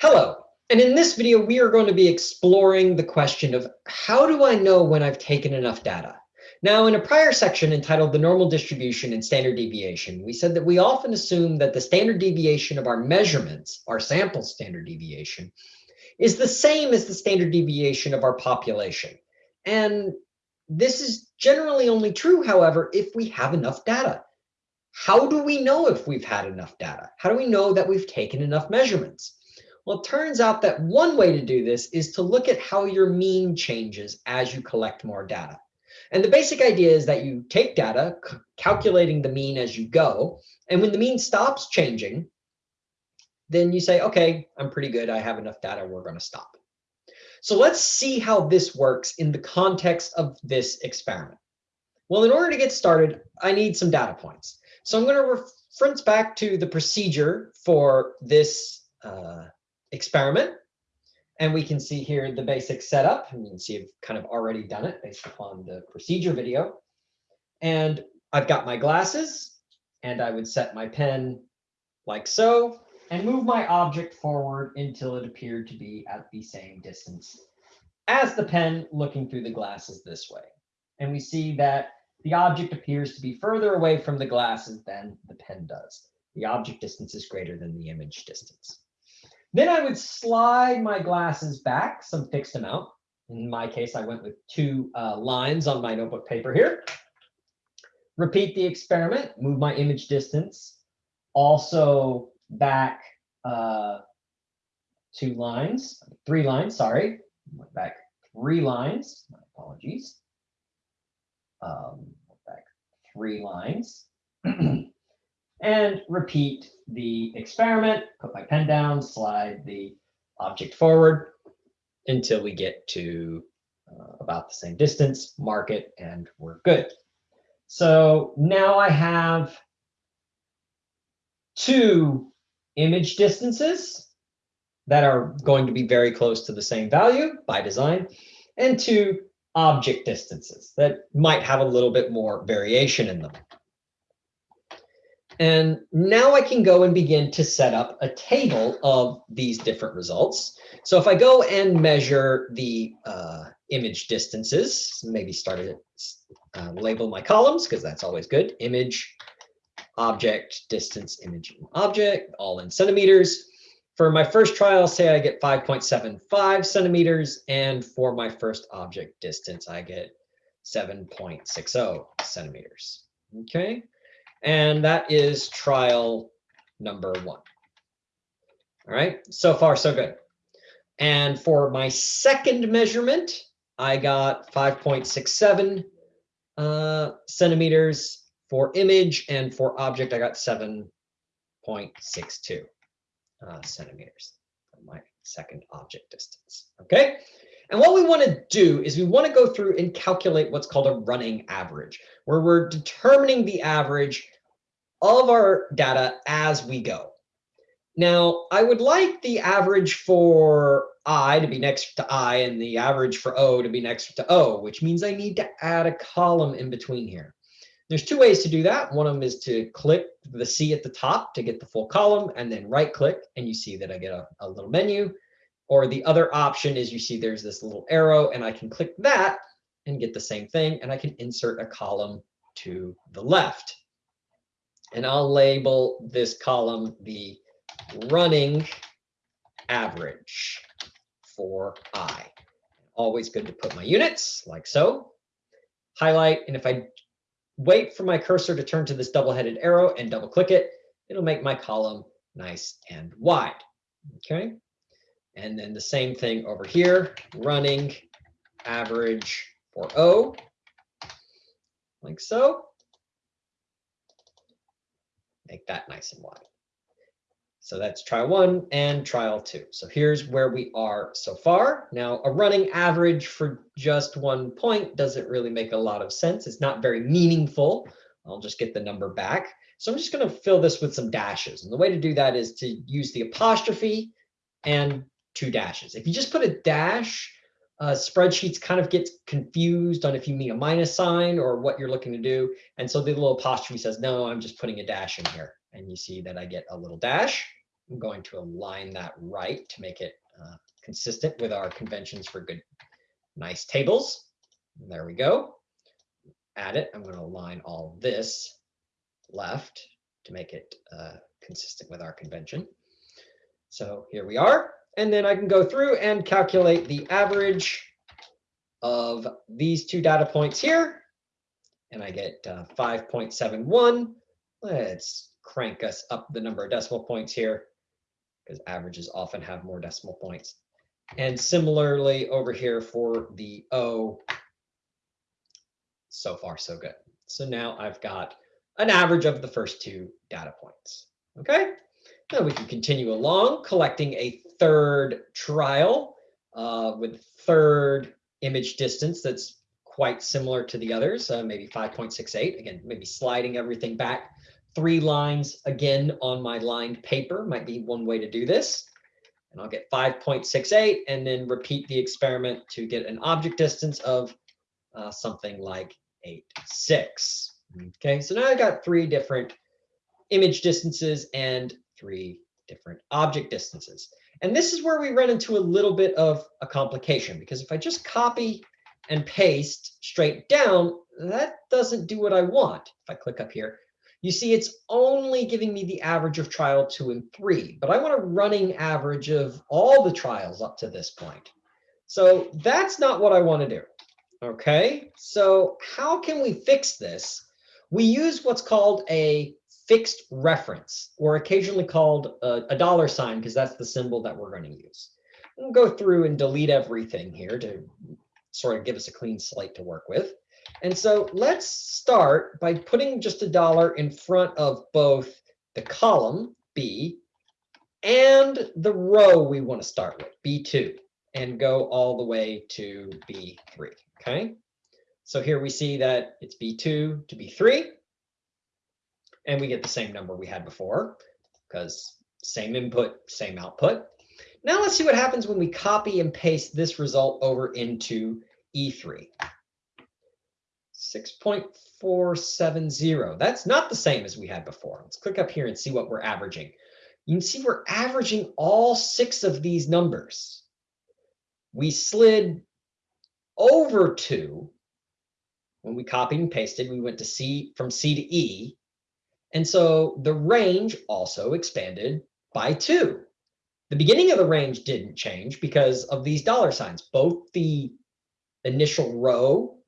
Hello, and in this video, we are going to be exploring the question of how do I know when I've taken enough data? Now, in a prior section entitled the normal distribution and standard deviation, we said that we often assume that the standard deviation of our measurements, our sample standard deviation, is the same as the standard deviation of our population. And this is generally only true, however, if we have enough data. How do we know if we've had enough data? How do we know that we've taken enough measurements? Well, it turns out that one way to do this is to look at how your mean changes as you collect more data. And the basic idea is that you take data, calculating the mean as you go, and when the mean stops changing, then you say, okay, I'm pretty good. I have enough data. We're going to stop. So let's see how this works in the context of this experiment. Well, in order to get started, I need some data points. So I'm going to reference back to the procedure for this uh, experiment. And we can see here the basic setup. And you can see I've kind of already done it based upon the procedure video. And I've got my glasses and I would set my pen like so and move my object forward until it appeared to be at the same distance as the pen looking through the glasses this way. And we see that the object appears to be further away from the glasses than the pen does. The object distance is greater than the image distance. Then I would slide my glasses back some fixed amount. In my case, I went with two uh, lines on my notebook paper here. Repeat the experiment, move my image distance, also back uh, two lines, three lines, sorry, went back three lines, my apologies. Um, back three lines. and repeat the experiment, put my pen down, slide the object forward until we get to uh, about the same distance, mark it, and we're good. So now I have two image distances that are going to be very close to the same value by design, and two object distances that might have a little bit more variation in them. And now I can go and begin to set up a table of these different results. So if I go and measure the uh, image distances, maybe start to uh, label my columns because that's always good. Image, object, distance, image, object, all in centimeters. For my first trial, say I get 5.75 centimeters, and for my first object distance, I get 7.60 centimeters. Okay. And that is trial number one. All right, so far so good. And for my second measurement, I got 5.67 uh, centimeters for image, and for object, I got 7.62 uh, centimeters for my second object distance. Okay, and what we want to do is we want to go through and calculate what's called a running average, where we're determining the average of our data as we go. Now, I would like the average for I to be next to I and the average for O to be next to O, which means I need to add a column in between here. There's two ways to do that. One of them is to click the C at the top to get the full column and then right click and you see that I get a, a little menu. Or the other option is you see there's this little arrow and I can click that and get the same thing and I can insert a column to the left. And I'll label this column the running average for I. Always good to put my units like so. Highlight, and if I wait for my cursor to turn to this double-headed arrow and double click it, it'll make my column nice and wide. Okay. And then the same thing over here, running average for O, like so make that nice and wide. So that's trial one and trial two. So here's where we are so far. Now, a running average for just one point doesn't really make a lot of sense. It's not very meaningful. I'll just get the number back. So I'm just going to fill this with some dashes. And the way to do that is to use the apostrophe and two dashes. If you just put a dash, uh, spreadsheets kind of get confused on if you mean a minus sign or what you're looking to do. And so the little apostrophe says, no, I'm just putting a dash in here. And you see that I get a little dash. I'm going to align that right to make it uh, consistent with our conventions for good, nice tables. There we go. Add it. I'm going to align all this left to make it uh, consistent with our convention. So here we are. And then I can go through and calculate the average of these two data points here. And I get uh, 5.71. Let's crank us up the number of decimal points here because averages often have more decimal points. And similarly over here for the O, so far so good. So now I've got an average of the first two data points. Okay, now we can continue along collecting a third trial uh, with third image distance that's quite similar to the others, uh, maybe 5.68. Again, maybe sliding everything back three lines again on my lined paper might be one way to do this. And I'll get 5.68 and then repeat the experiment to get an object distance of uh, something like 8, 6. Okay, so now I've got three different image distances and three different object distances. And this is where we run into a little bit of a complication because if I just copy and paste straight down, that doesn't do what I want. If I click up here, you see it's only giving me the average of trial two and three, but I want a running average of all the trials up to this point. So that's not what I want to do. Okay, so how can we fix this? We use what's called a fixed reference, or occasionally called a, a dollar sign, because that's the symbol that we're going to use. We'll go through and delete everything here to sort of give us a clean slate to work with. And so let's start by putting just a dollar in front of both the column B and the row we want to start with, B2, and go all the way to B3, okay? So here we see that it's B2 to B3, and we get the same number we had before because same input, same output. Now let's see what happens when we copy and paste this result over into E3. 6.470. That's not the same as we had before. Let's click up here and see what we're averaging. You can see we're averaging all six of these numbers. We slid over to, when we copied and pasted. We went to C from C to E. And so the range also expanded by two. The beginning of the range didn't change because of these dollar signs. Both the initial row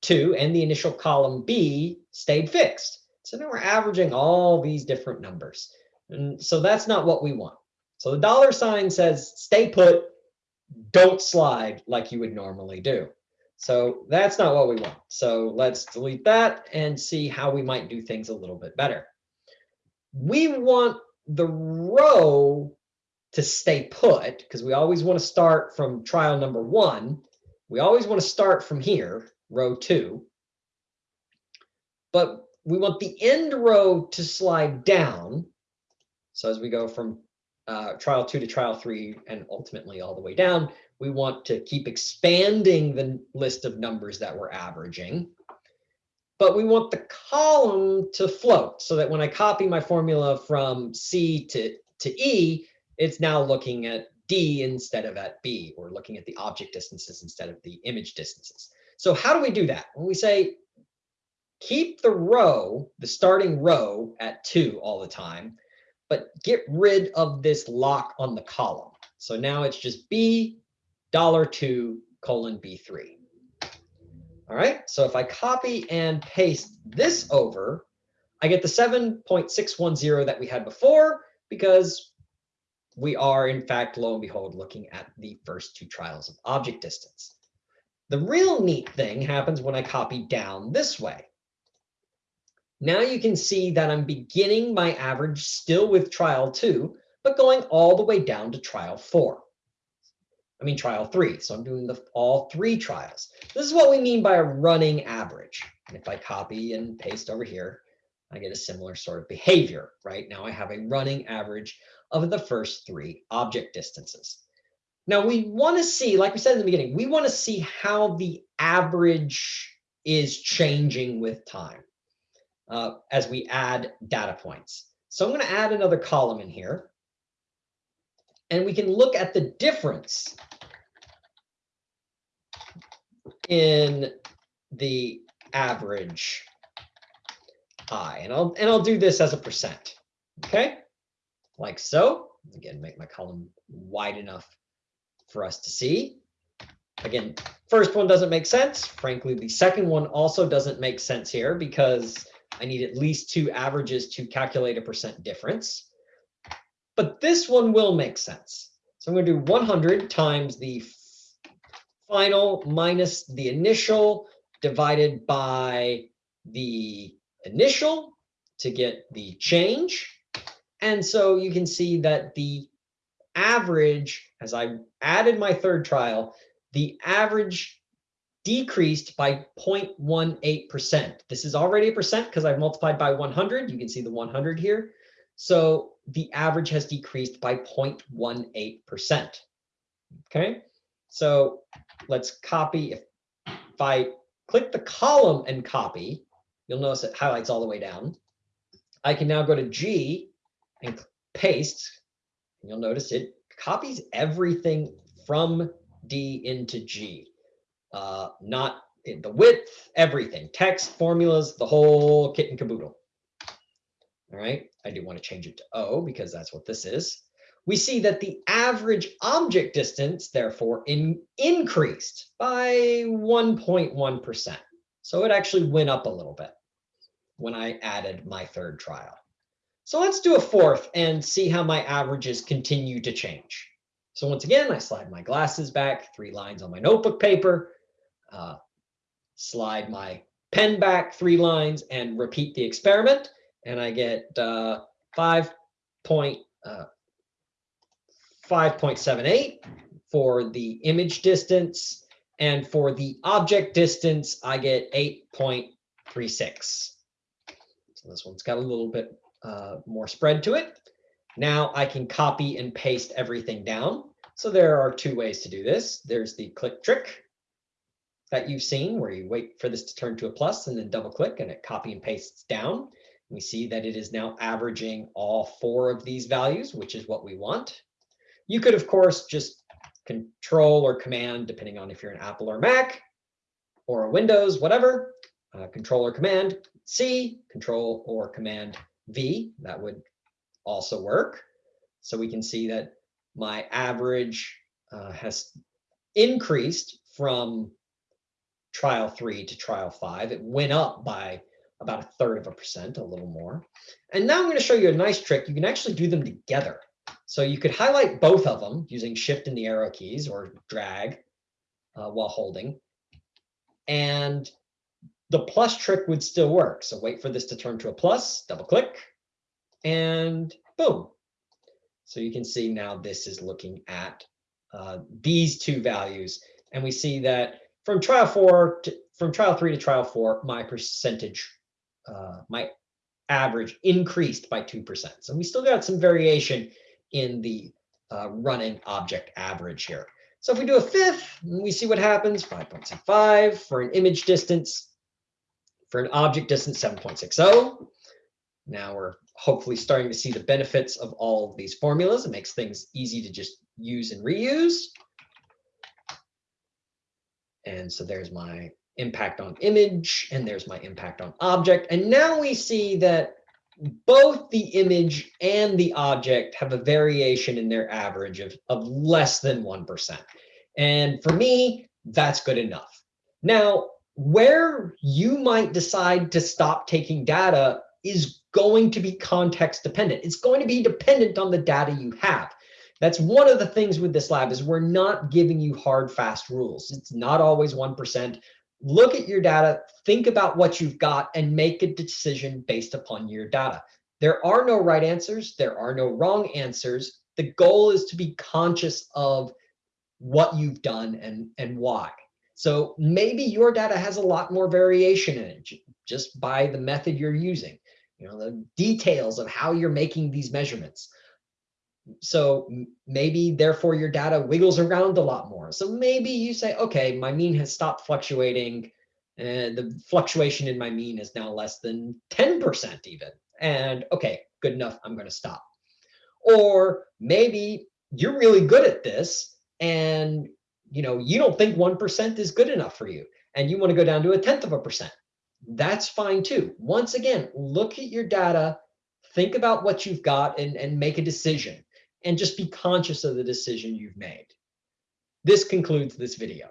two and the initial column B stayed fixed. So now we're averaging all these different numbers. And so that's not what we want. So the dollar sign says stay put, don't slide like you would normally do. So that's not what we want. So let's delete that and see how we might do things a little bit better. We want the row to stay put because we always want to start from trial number one. We always want to start from here row two. But we want the end row to slide down. So as we go from uh, trial two to trial three and ultimately all the way down, we want to keep expanding the list of numbers that we're averaging. But we want the column to float so that when I copy my formula from C to, to E, it's now looking at D instead of at B, or looking at the object distances instead of the image distances. So how do we do that? When we say keep the row, the starting row at two all the time, but get rid of this lock on the column. So now it's just B dollar two colon B3. All right, so if I copy and paste this over, I get the 7.610 that we had before because we are in fact, lo and behold, looking at the first two trials of object distance. The real neat thing happens when I copy down this way. Now you can see that I'm beginning my average still with trial two, but going all the way down to trial four. I mean trial three, so I'm doing the, all three trials. This is what we mean by a running average. And if I copy and paste over here, I get a similar sort of behavior, right? Now I have a running average of the first three object distances. Now we want to see, like we said in the beginning, we want to see how the average is changing with time uh, as we add data points. So I'm going to add another column in here. And we can look at the difference in the average i. And I'll, and I'll do this as a percent, okay? Like so. Again, make my column wide enough for us to see. Again, first one doesn't make sense. Frankly, the second one also doesn't make sense here because I need at least two averages to calculate a percent difference. But this one will make sense. So I'm going to do 100 times the final minus the initial divided by the initial to get the change. And so you can see that the average, as I added my third trial, the average decreased by 0.18%. This is already a percent because I've multiplied by 100. You can see the 100 here. So the average has decreased by 0.18%. Okay, so let's copy. If, if I click the column and copy, you'll notice it highlights all the way down. I can now go to G and paste. You'll notice it copies everything from D into G. Uh, not the width, everything, text, formulas, the whole kit and caboodle. All right, I do want to change it to O because that's what this is. We see that the average object distance, therefore, in, increased by 1.1%. So it actually went up a little bit when I added my third trial. So let's do a fourth and see how my averages continue to change. So once again, I slide my glasses back, three lines on my notebook paper, uh, slide my pen back three lines and repeat the experiment. And I get uh, 5.78 uh, for the image distance. And for the object distance, I get 8.36. So this one's got a little bit uh, more spread to it. Now I can copy and paste everything down. So there are two ways to do this. There's the click trick that you've seen where you wait for this to turn to a plus and then double click and it copy and pastes down. We see that it is now averaging all four of these values, which is what we want. You could, of course, just control or command, depending on if you're an Apple or Mac or a Windows, whatever, uh, control or command C, control or command V, that would also work. So we can see that my average uh, has increased from trial three to trial five. It went up by about a third of a percent, a little more. And now I'm going to show you a nice trick. You can actually do them together. So you could highlight both of them using shift and the arrow keys or drag uh, while holding. And the plus trick would still work. So wait for this to turn to a plus, double click, and boom. So you can see now this is looking at uh, these two values. And we see that from trial four to from trial three to trial four, my percentage, uh, my average increased by 2%. So we still got some variation in the uh, running object average here. So if we do a fifth, we see what happens, 5.75 for an image distance, for an object distance, 7.60. Now we're hopefully starting to see the benefits of all of these formulas. It makes things easy to just use and reuse. And so there's my impact on image, and there's my impact on object. And now we see that both the image and the object have a variation in their average of, of less than 1%. And for me, that's good enough. Now, where you might decide to stop taking data is going to be context dependent. It's going to be dependent on the data you have. That's one of the things with this lab is we're not giving you hard, fast rules. It's not always 1%. Look at your data, think about what you've got and make a decision based upon your data. There are no right answers. There are no wrong answers. The goal is to be conscious of what you've done and, and why. So maybe your data has a lot more variation in it just by the method you're using you know, the details of how you're making these measurements so maybe therefore your data wiggles around a lot more. So maybe you say, okay, my mean has stopped fluctuating. And the fluctuation in my mean is now less than 10% even. And okay, good enough, I'm gonna stop. Or maybe you're really good at this and you know you don't think 1% is good enough for you and you wanna go down to a 10th of a percent. That's fine too. Once again, look at your data, think about what you've got and, and make a decision and just be conscious of the decision you've made. This concludes this video.